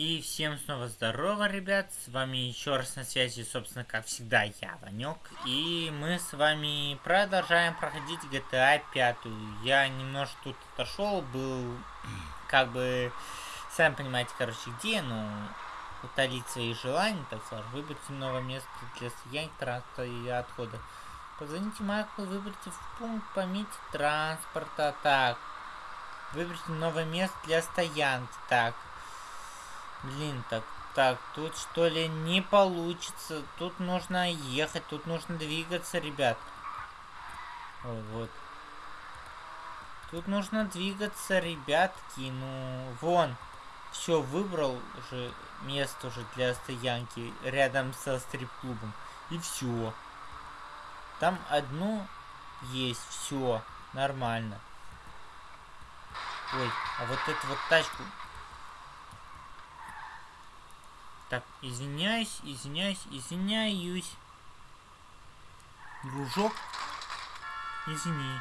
И всем снова здорово, ребят, с вами еще раз на связи, собственно, как всегда, я, Ванек. И мы с вами продолжаем проходить GTA 5. Я немножко тут отошел, был, как бы, сами понимаете, короче, где, ну, утолить свои желания, так сказать, выбрать новое место для стоянки транспорта и отхода. Позвоните Майклу, выберите в пункт, пометьте транспорта, так. Выберите новое место для стоянки, так. Блин, так, так, тут что ли не получится. Тут нужно ехать, тут нужно двигаться, ребят. Ой, вот. Тут нужно двигаться, ребятки. Ну, вон. Все, выбрал уже место уже для стоянки рядом со стрип-клубом. И все. Там одно есть, все, нормально. Ой, а вот эту вот тачку Так, извиняюсь, извиняюсь, извиняюсь. Дружок, извини.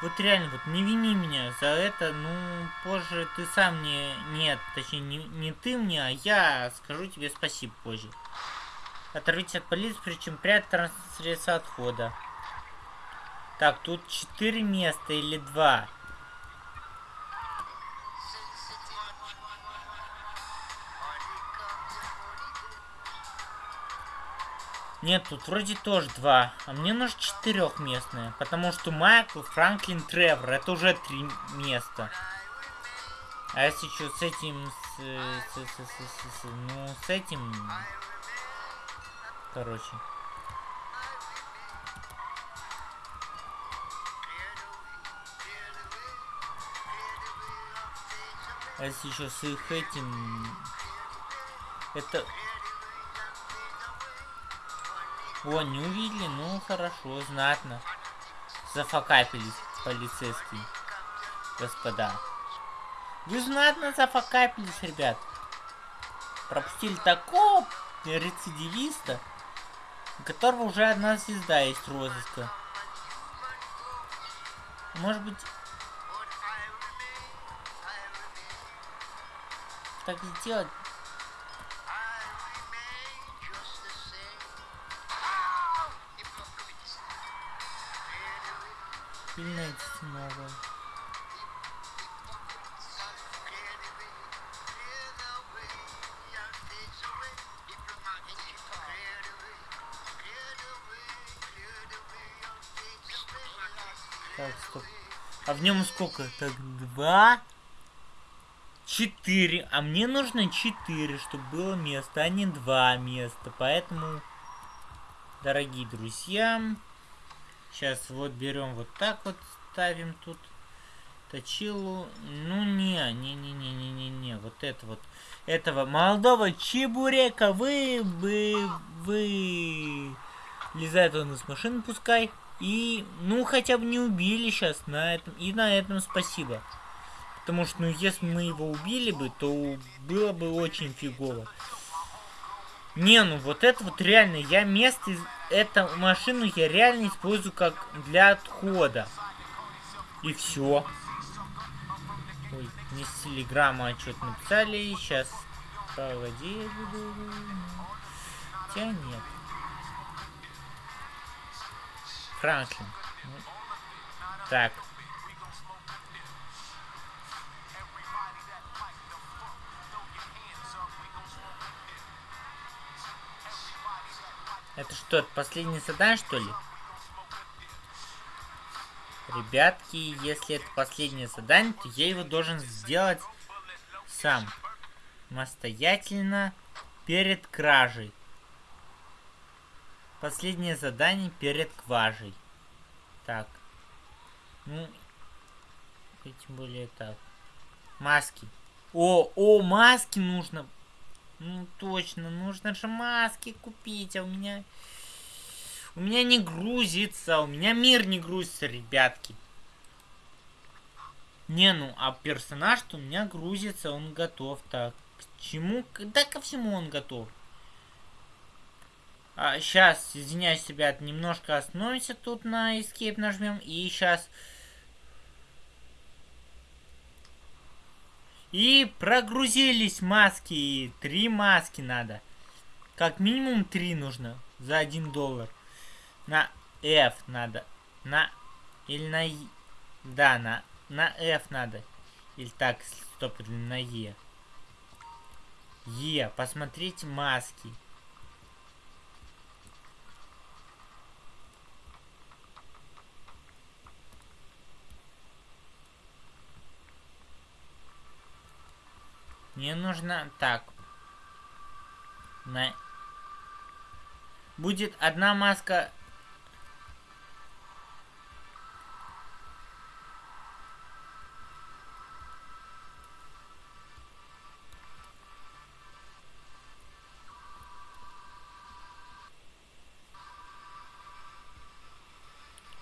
Вот реально, вот не вини меня за это, ну, позже ты сам мне... Нет, точнее, не, не ты мне, а я скажу тебе спасибо позже. Оторвитесь от полиции, причем прятать транспортное средство отхода. Так, тут четыре места или два. Нет, тут вроде тоже два. А мне нужно четырехместное. Потому что Майкл, Франклин, Тревор. Это уже три места. А если что с этим... С, с, с, с, с, ну, с этим... Короче. А если еще с их этим... Это о, не увидели? Ну, хорошо, знатно. Зафакапились полицейские, господа. Вы знатно зафакапились, ребят. Пропустили такого рецидивиста, у которого уже одна звезда есть розыска. Может быть... Так сделать сильная новая. Так, стоп. А в нем сколько? Так, два, четыре. А мне нужно четыре, чтобы было место, а не два места. Поэтому, дорогие друзья, Сейчас вот берем вот так вот, ставим тут точилу. Ну не, не, не, не, не, не, не, вот это вот. Этого молодого чебурека вы, вы, вы. Лезает он из машины, пускай. И, ну, хотя бы не убили сейчас на этом. И на этом спасибо. Потому что, ну, если мы его убили бы, то было бы очень фигово. Не, ну вот это вот реально, я место, эту машину я реально использую как для отхода. И все. Ой, не с телеграмма что-то написали, сейчас, погоди. Хотя нет. Франклин. Так, Это что, последнее задание, что ли? Ребятки, если это последнее задание, то я его должен сделать сам. Самостоятельно перед кражей. Последнее задание перед кважей. Так. Ну, тем более так. Маски. О, о, маски нужно ну точно, нужно же маски купить, а у меня... У меня не грузится, у меня мир не грузится, ребятки. Не, ну, а персонаж-то у меня грузится, он готов. Так, к чему? Да ко всему он готов. А, сейчас, извиняюсь, ребят, немножко остановимся тут на Escape нажмем. И сейчас... И прогрузились маски. Три маски надо. Как минимум три нужно. За один доллар. На F надо. На... Или на... Да, на... На F надо. Или так, стоп, на E. Е, посмотрите маски. Мне нужно так. На... Будет одна маска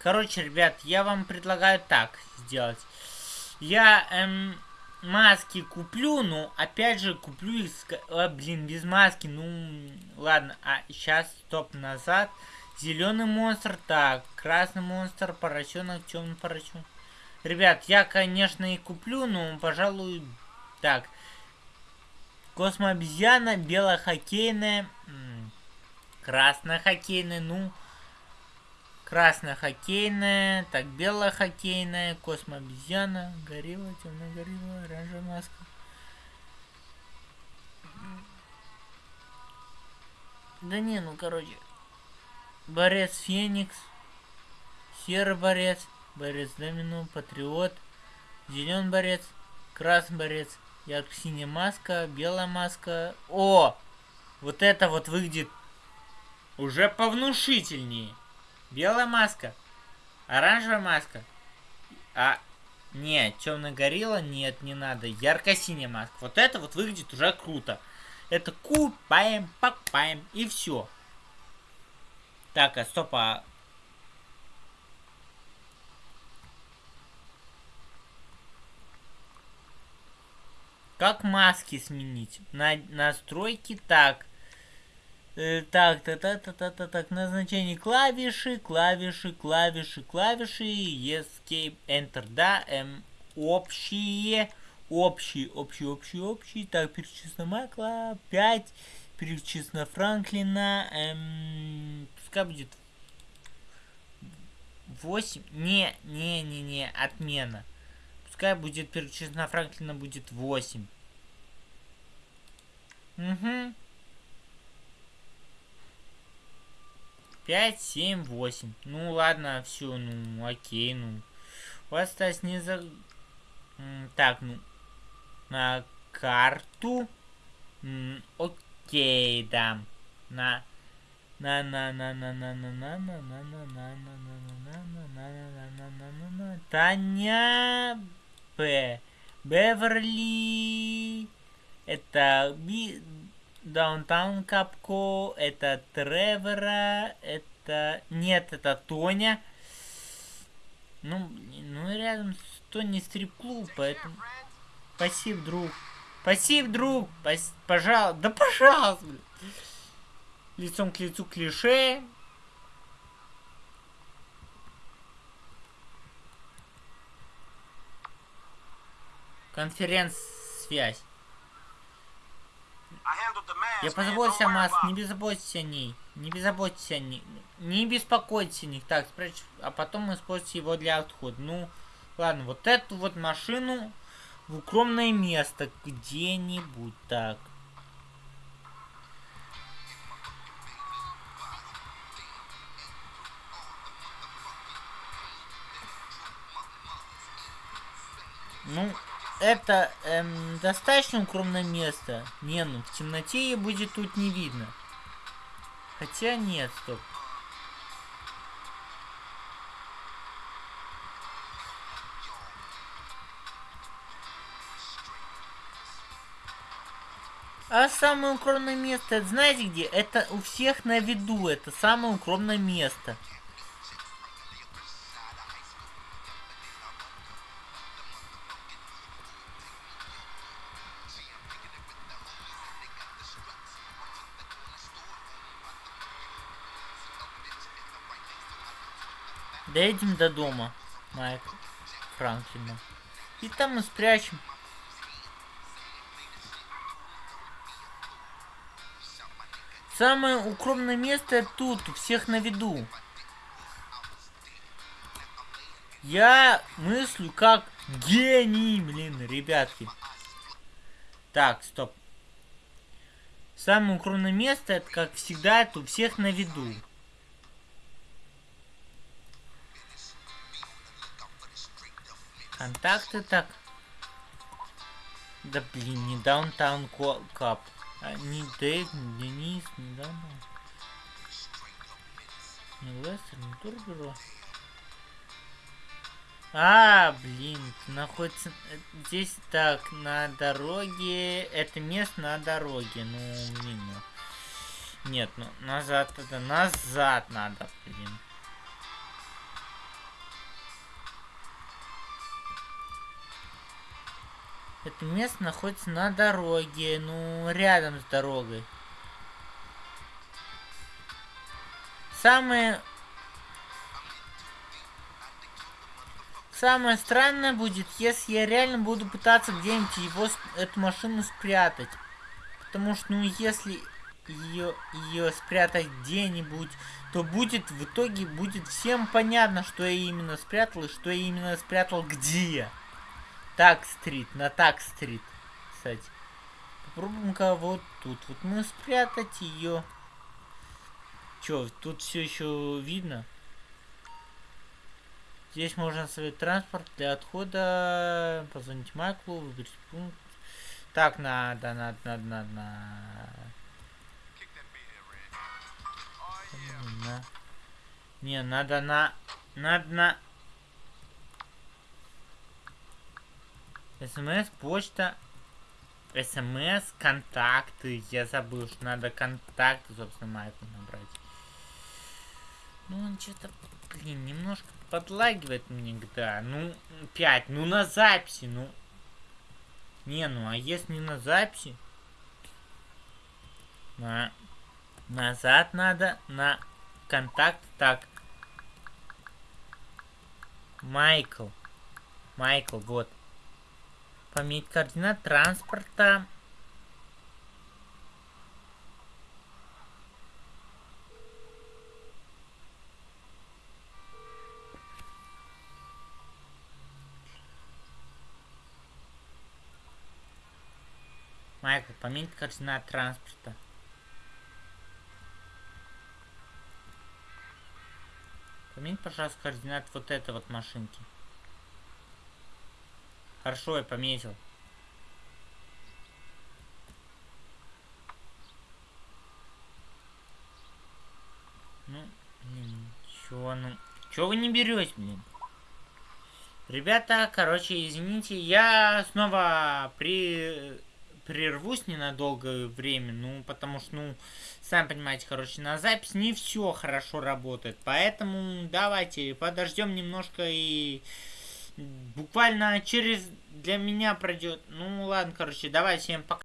Короче, ребят, я вам предлагаю так сделать. Я эм, маски куплю, но опять же куплю их, а, блин, без маски, ну, ладно, а сейчас, стоп, назад. Зеленый монстр, так, красный монстр, поросенок, темный поросенок. Ребят, я, конечно, и куплю, но, пожалуй, так. Космообезьяна, белая хоккейная, красная хоккейная, ну, Красная хоккейная, так, белая хоккейная, космообезьяна, горилла, темная горилла, оранжевая маска. Да не, ну короче. Борец Феникс, серый борец, борец Домино, патриот, зеленый борец, красный борец, ярко-синяя маска, белая маска. О! Вот это вот выглядит уже повнушительнее. Белая маска. Оранжевая маска. А, нет, темная горилла, нет, не надо. Ярко-синяя маска. Вот это вот выглядит уже круто. Это купаем, покупаем и все. Так, а стоп, а... Как маски сменить? На настройки так. Э, так, так, так, так, так, так, так, назначение клавиши, клавиши, клавиши, клавиши, escape, enter, да, эм, общие, общие, общие, общие, общие, так, перечислено Майкла, 5, перечислено Франклина, эм, пускай будет 8, не, не, не, не, отмена, пускай будет перечислено Франклина будет 8. Угу. 5, 7, 8. Ну ладно, все, ну окей, ну. У вас осталось не за... Так, ну. На карту. Окей, да. На... На на на на на на на на на на на на на на на на на Таня П. Беверли. Это Даунтаун Капко, это Тревора, это... Нет, это Тоня. Ну, ну рядом с Тони стрип-клуб, поэтому... Спасибо, друг. Спасибо, друг. Пос... Пожалуйста. Да пожалуйста. Лицом к лицу клише. Конференц-связь. Я позаботился о Маск, не беззаботьтесь о ней. Не беззаботьтесь о ней. Не беспокойтесь о них. Так, спрячь, а потом используйте его для отхода. Ну, ладно, вот эту вот машину в укромное место где-нибудь так. Ну, это эм, достаточно укромное место. Не, ну в темноте ее будет тут не видно. Хотя нет, стоп. А самое укромное место, это знаете где? Это у всех на виду, это самое укромное место. Дойдем до дома Майк Франклина. И там мы спрячем. Самое укромное место тут, у всех на виду. Я мыслю как гений, блин, ребятки. Так, стоп. Самое укромное место, это как всегда, это у всех на виду. Контакты так. Да блин, не Даунтаун Кап. А, не Дэйв, не Денис, не Даунтаун. Не Лестер, не Турбюро. А, блин, находится э, здесь так, на дороге. Это место на дороге. Ну, блин. Ну. Нет, ну назад это назад надо, блин. Это место находится на дороге, ну, рядом с дорогой. Самое Самое странное будет, если я реально буду пытаться где-нибудь его, эту машину спрятать. Потому что, ну, если ее, ее спрятать где-нибудь, то будет, в итоге будет всем понятно, что я именно спрятал и что я именно спрятал где. Так-стрит, на так-стрит, кстати. Попробуем-ка вот тут. Вот мы спрятать ее. Че, тут все еще видно? Здесь можно оставить транспорт для отхода. Позвонить Майклу, выбрать пункт. Так, надо, надо, надо, надо. надо. Не, надо на... Надо на... СМС, почта, СМС, контакты. Я забыл, что надо контакты, собственно, Майклу набрать. Ну, он что-то, блин, немножко подлагивает мне GTA. Ну, 5. Ну, на записи, ну. Не, ну, а если не на записи? На... Назад надо, на контакт, так. Майкл. Майкл, вот. Пометь координат транспорта. Майкл, поменять координат транспорта. Поменять, пожалуйста, координат вот этой вот машинки. Хорошо, я пометил. Ну, чё, ну... Чё вы не берете, блин? Ребята, короче, извините, я снова при прервусь ненадолго время, ну, потому что, ну, сами понимаете, короче, на запись не все хорошо работает, поэтому давайте подождем немножко и буквально через для меня пройдет, ну, ладно, короче, давайте всем пока.